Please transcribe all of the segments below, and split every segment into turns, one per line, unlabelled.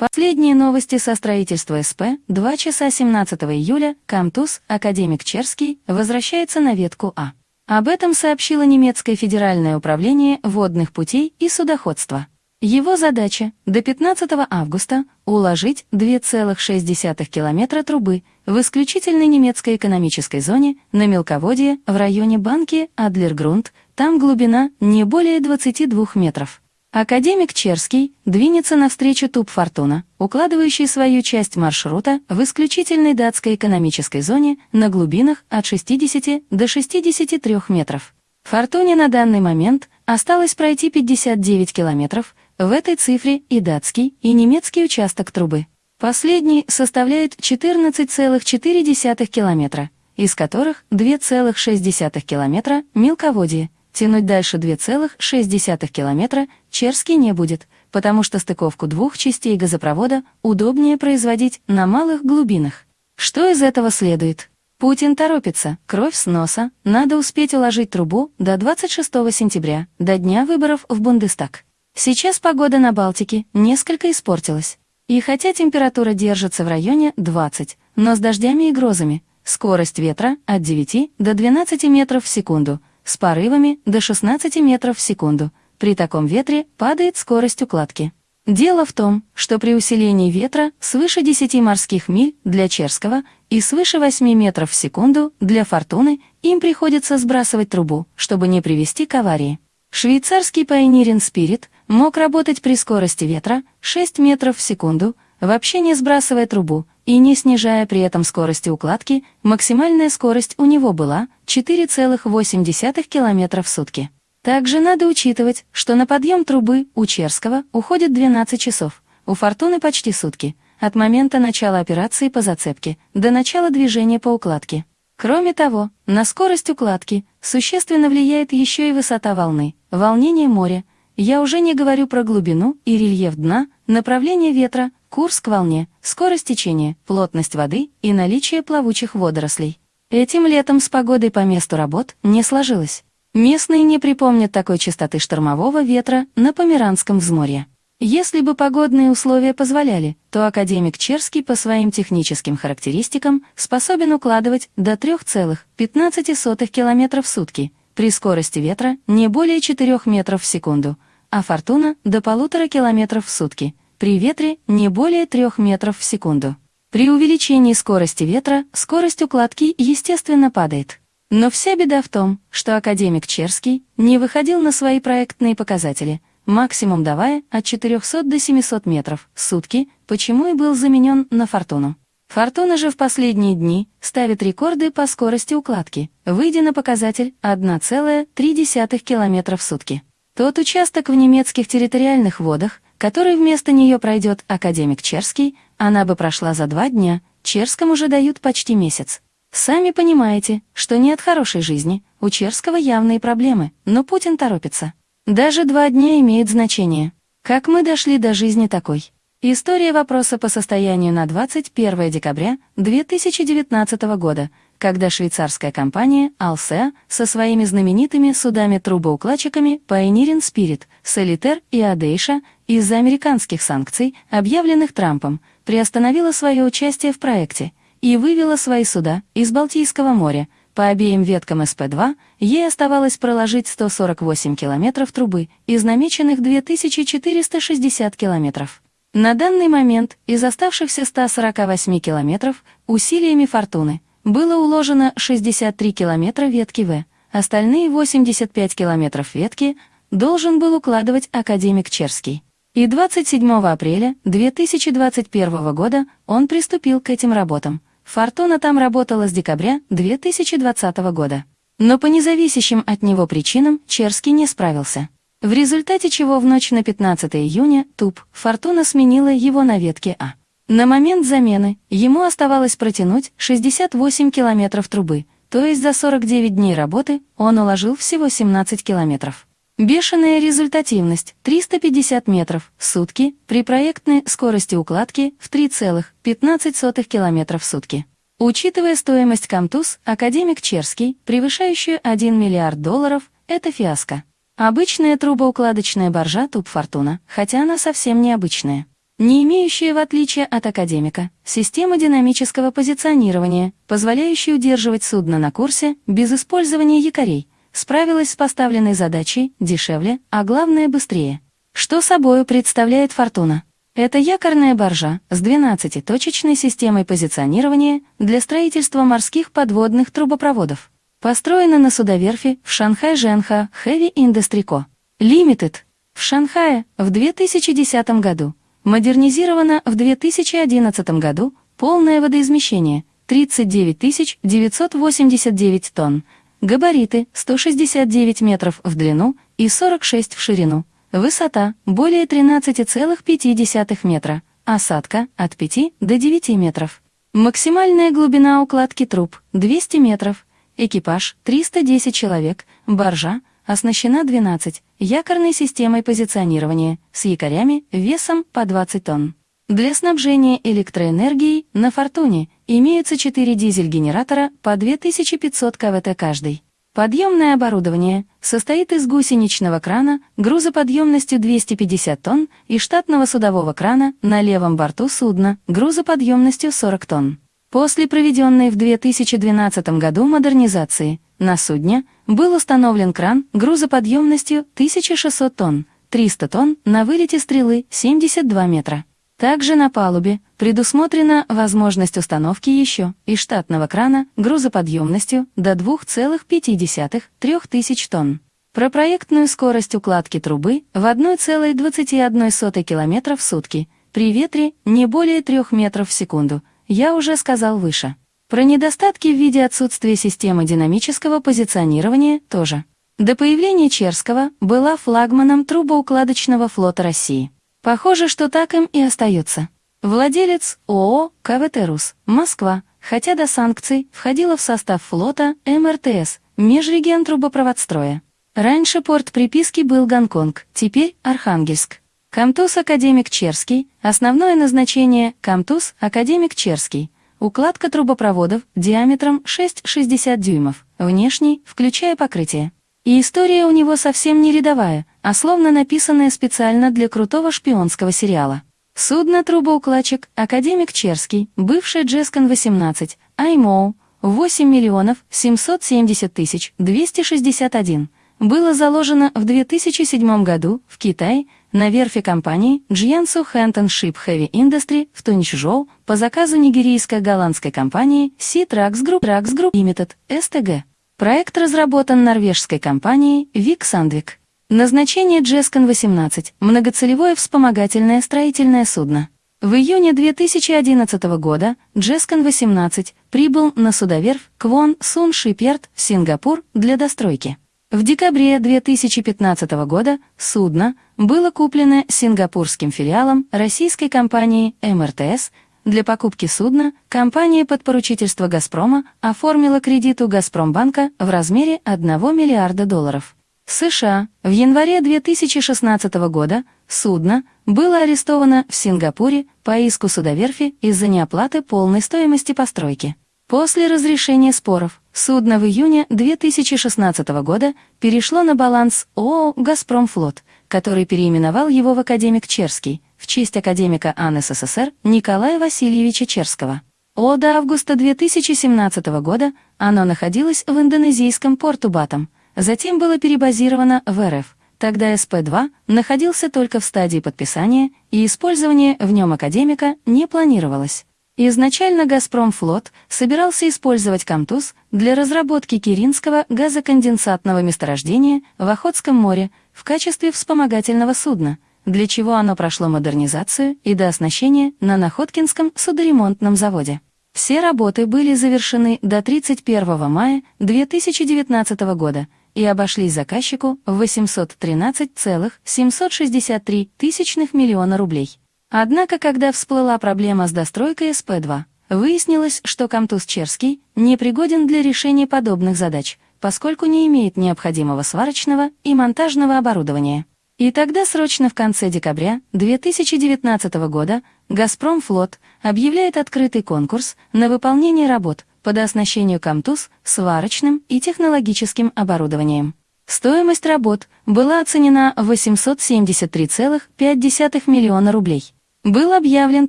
Последние новости со строительства СП 2 часа 17 июля Камтус, академик Черский, возвращается на ветку А. Об этом сообщило немецкое федеральное управление водных путей и судоходства. Его задача – до 15 августа уложить 2,6 километра трубы в исключительной немецкой экономической зоне на мелководье в районе банки Адлергрунд, там глубина не более 22 метров. Академик Черский двинется навстречу Туб Фортуна, укладывающий свою часть маршрута в исключительной датской экономической зоне на глубинах от 60 до 63 метров. Фортуне на данный момент осталось пройти 59 километров, в этой цифре и датский, и немецкий участок трубы. Последний составляет 14,4 километра, из которых 2,6 километра – мелководье, Тянуть дальше 2,6 километра Черский не будет, потому что стыковку двух частей газопровода удобнее производить на малых глубинах. Что из этого следует? Путин торопится, кровь с носа, надо успеть уложить трубу до 26 сентября, до дня выборов в Бундестаг. Сейчас погода на Балтике несколько испортилась. И хотя температура держится в районе 20, но с дождями и грозами, скорость ветра от 9 до 12 метров в секунду – с порывами до 16 метров в секунду. При таком ветре падает скорость укладки. Дело в том, что при усилении ветра свыше 10 морских миль для Черского и свыше 8 метров в секунду для Фортуны им приходится сбрасывать трубу, чтобы не привести к аварии. Швейцарский Pioneering Spirit мог работать при скорости ветра 6 метров в секунду, вообще не сбрасывая трубу, и не снижая при этом скорости укладки, максимальная скорость у него была 4,8 км в сутки. Также надо учитывать, что на подъем трубы у Черского уходит 12 часов, у Фортуны почти сутки, от момента начала операции по зацепке до начала движения по укладке. Кроме того, на скорость укладки существенно влияет еще и высота волны, волнение моря, я уже не говорю про глубину и рельеф дна, направление ветра, курс к волне, скорость течения, плотность воды и наличие плавучих водорослей. Этим летом с погодой по месту работ не сложилось. Местные не припомнят такой частоты штормового ветра на Померанском взморье. Если бы погодные условия позволяли, то академик Черский по своим техническим характеристикам способен укладывать до 3,15 км в сутки при скорости ветра не более 4 метров в секунду, а фортуна — до полутора километров в сутки, при ветре не более 3 метров в секунду. При увеличении скорости ветра скорость укладки, естественно, падает. Но вся беда в том, что академик Черский не выходил на свои проектные показатели, максимум давая от 400 до 700 метров в сутки, почему и был заменен на «Фортуну». «Фортуна» же в последние дни ставит рекорды по скорости укладки, выйдя на показатель 1,3 км в сутки. Тот участок в немецких территориальных водах, который вместо нее пройдет академик Черский, она бы прошла за два дня, Черскому же дают почти месяц. Сами понимаете, что не от хорошей жизни, у Черского явные проблемы, но Путин торопится. Даже два дня имеют значение. Как мы дошли до жизни такой? История вопроса по состоянию на 21 декабря 2019 года, когда швейцарская компания Alsea со своими знаменитыми судами-трубоукладчиками Pioneering Spirit, Solitaire и Adesha из-за американских санкций, объявленных Трампом, приостановила свое участие в проекте и вывела свои суда из Балтийского моря. По обеим веткам СП-2 ей оставалось проложить 148 километров трубы из намеченных 2460 километров. На данный момент из оставшихся 148 километров усилиями «Фортуны» было уложено 63 километра ветки В, остальные 85 километров ветки должен был укладывать академик Черский. И 27 апреля 2021 года он приступил к этим работам. «Фортуна» там работала с декабря 2020 года. Но по независящим от него причинам Черский не справился в результате чего в ночь на 15 июня ТУП «Фортуна» сменила его на ветке А. На момент замены ему оставалось протянуть 68 километров трубы, то есть за 49 дней работы он уложил всего 17 километров. Бешеная результативность 350 метров в сутки при проектной скорости укладки в 3,15 км в сутки. Учитывая стоимость Камтуз, академик Черский, превышающую 1 миллиард долларов, это фиаско. Обычная трубоукладочная боржа Туб Фортуна, хотя она совсем необычная. Не имеющая, в отличие от академика, системы динамического позиционирования, позволяющей удерживать судно на курсе без использования якорей, справилась с поставленной задачей дешевле, а главное быстрее. Что собою представляет «Фортуна»? Это якорная баржа с 12-точечной системой позиционирования для строительства морских подводных трубопроводов. Построена на судоверфи в Шанхай Женха Heavy Industry Co. Limited в Шанхае в 2010 году. Модернизирована в 2011 году, полное водоизмещение 39 989 тонн, габариты 169 метров в длину и 46 в ширину, высота более 13,5 метра, осадка от 5 до 9 метров. Максимальная глубина укладки труб 200 метров, экипаж 310 человек, баржа оснащена 12 якорной системой позиционирования с якорями весом по 20 тонн. Для снабжения электроэнергией на «Фортуне» имеются 4 дизель-генератора по 2500 КВТ каждый. Подъемное оборудование состоит из гусеничного крана грузоподъемностью 250 тонн и штатного судового крана на левом борту судна грузоподъемностью 40 тонн. После проведенной в 2012 году модернизации на судне был установлен кран грузоподъемностью 1600 тонн, 300 тонн на вылете стрелы 72 метра. Также на палубе предусмотрена возможность установки еще и штатного крана грузоподъемностью до 2,5-3 тысяч тонн. Про проектную скорость укладки трубы в 1,21 км в сутки при ветре не более 3 метров в секунду я уже сказал выше. Про недостатки в виде отсутствия системы динамического позиционирования тоже. До появления Черского была флагманом трубоукладочного флота России. Похоже, что так им и остается. Владелец ООО «КВТ РУС», Москва, хотя до санкций входила в состав флота МРТС, Межрегион трубопроводстроя. Раньше порт приписки был Гонконг, теперь Архангельск. КМТУС Академик Черский, основное назначение КМТУС Академик Черский. Укладка трубопроводов диаметром 6,60 дюймов, внешний, включая покрытие. И история у него совсем не рядовая, а словно написанная специально для крутого шпионского сериала. Судно-трубоукладчик Академик Черский, бывший Jascon-18, IMO, 8 миллионов 770 тысяч 261, было заложено в 2007 году в Китае на верфи компании Jiangsu Hanton Ship Heavy Industry в Тунчжоу по заказу нигерийско-голландской компании Sea Trax Group, Trax Group Limited, STG. Проект разработан норвежской компанией Вик Сандвик. Назначение Джескон-18 – многоцелевое вспомогательное строительное судно. В июне 2011 года Джескон-18 прибыл на судоверфь Квон Сун Шиперд в Сингапур для достройки. В декабре 2015 года судно было куплено сингапурским филиалом российской компании МРТС для покупки судна компания подпоручительства «Газпрома» оформила кредит у «Газпромбанка» в размере 1 миллиарда долларов. США в январе 2016 года судно было арестовано в Сингапуре по иску судоверфи из-за неоплаты полной стоимости постройки. После разрешения споров судно в июне 2016 года перешло на баланс ООО «Газпромфлот», который переименовал его в «Академик Черский», в честь академика АН СССР Николая Васильевича Черского. О, до августа 2017 года оно находилось в индонезийском порту Батам, затем было перебазировано в РФ. Тогда СП-2 находился только в стадии подписания, и использование в нем академика не планировалось. Изначально «Газпромфлот» собирался использовать «Камтуз» для разработки Киринского газоконденсатного месторождения в Охотском море в качестве вспомогательного судна – для чего оно прошло модернизацию и дооснащение на Находкинском судоремонтном заводе. Все работы были завершены до 31 мая 2019 года и обошлись заказчику в 813,763 тысячных миллиона рублей. Однако, когда всплыла проблема с достройкой СП-2, выяснилось, что Камтуз Черский непригоден для решения подобных задач, поскольку не имеет необходимого сварочного и монтажного оборудования. И тогда срочно в конце декабря 2019 года «Газпромфлот» объявляет открытый конкурс на выполнение работ по дооснащению «Камтуз» сварочным и технологическим оборудованием. Стоимость работ была оценена в 873,5 миллиона рублей. Был объявлен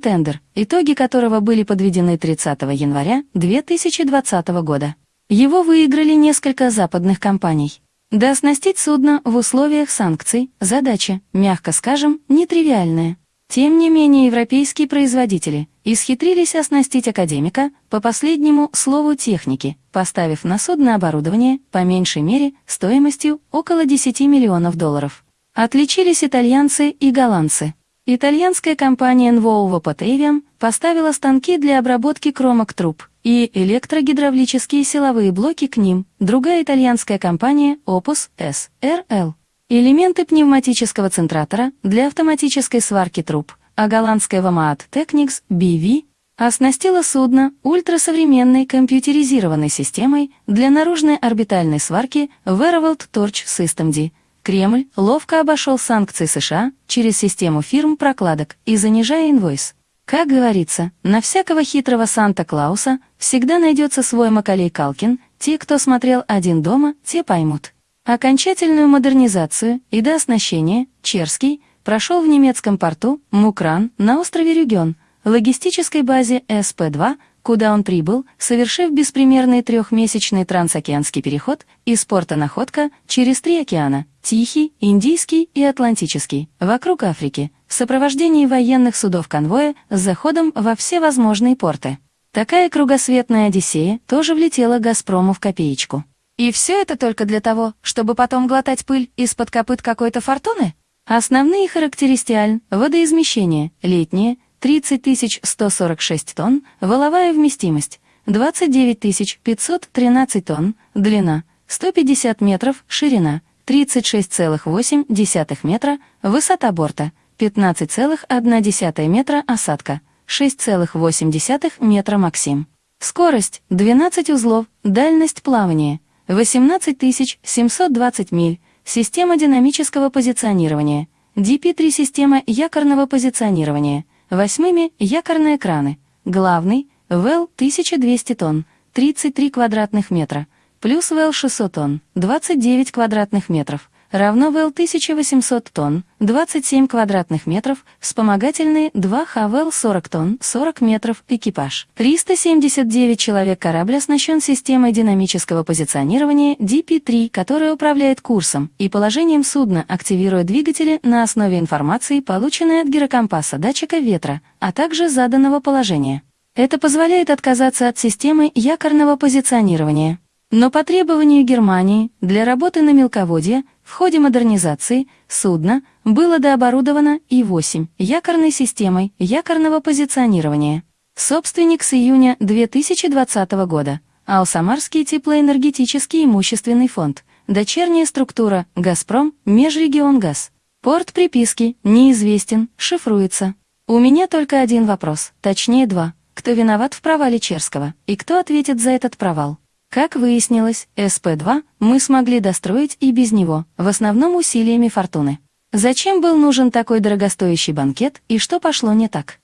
тендер, итоги которого были подведены 30 января 2020 года. Его выиграли несколько западных компаний. Дооснастить судно в условиях санкций – задача, мягко скажем, нетривиальная. Тем не менее европейские производители исхитрились оснастить академика по последнему слову техники, поставив на судно оборудование, по меньшей мере, стоимостью около 10 миллионов долларов. Отличились итальянцы и голландцы. Итальянская компания Nvolvo Potavium поставила станки для обработки кромок труб и электрогидравлические силовые блоки к ним, другая итальянская компания Opus S.R.L. Элементы пневматического центратора для автоматической сварки труб, а голландская Vamaat Technics BV оснастила судно ультрасовременной компьютеризированной системой для наружной орбитальной сварки Verovolt Torch System D, Кремль ловко обошел санкции США через систему фирм прокладок и занижая инвойс. Как говорится, на всякого хитрого Санта-Клауса всегда найдется свой Макалей Калкин, те, кто смотрел «Один дома», те поймут. Окончательную модернизацию и дооснащение Черский прошел в немецком порту Мукран на острове Рюген, логистической базе СП-2 куда он прибыл, совершив беспримерный трехмесячный трансокеанский переход из порта Находка через три океана – Тихий, Индийский и Атлантический, вокруг Африки, в сопровождении военных судов конвоя с заходом во все возможные порты. Такая кругосветная Одиссея тоже влетела «Газпрому» в копеечку. И все это только для того, чтобы потом глотать пыль из-под копыт какой-то фортуны? Основные характеристиаль – водоизмещение, летнее, 30 146 тонн, валовая вместимость 29 513 тонн, длина 150 метров, ширина 36,8 метра, высота борта 15,1 метра, осадка 6,8 метра максим. Скорость 12 узлов, дальность плавания 18 720 миль, система динамического позиционирования, DP3 система якорного позиционирования – Восьмыми – якорные краны. Главный – ВЭЛ 1200 тонн, 33 квадратных метра, плюс ВЭЛ 600 тонн, 29 квадратных метров, равно ВЭЛ 1800 тонн, 27 квадратных метров, вспомогательные 2 ХВЛ 40 тонн, 40 метров, экипаж. 379 человек корабль оснащен системой динамического позиционирования DP-3, которая управляет курсом и положением судна, активируя двигатели на основе информации, полученной от гирокомпаса датчика ветра, а также заданного положения. Это позволяет отказаться от системы якорного позиционирования. Но по требованию Германии для работы на мелководье в ходе модернизации судна было дооборудовано И-8 якорной системой якорного позиционирования. Собственник с июня 2020 года Алсамарский теплоэнергетический имущественный фонд, дочерняя структура «Газпром», «Межрегионгаз». Порт приписки неизвестен, шифруется. У меня только один вопрос, точнее два. Кто виноват в провале Черского и кто ответит за этот провал? Как выяснилось, СП-2 мы смогли достроить и без него, в основном усилиями фортуны. Зачем был нужен такой дорогостоящий банкет и что пошло не так?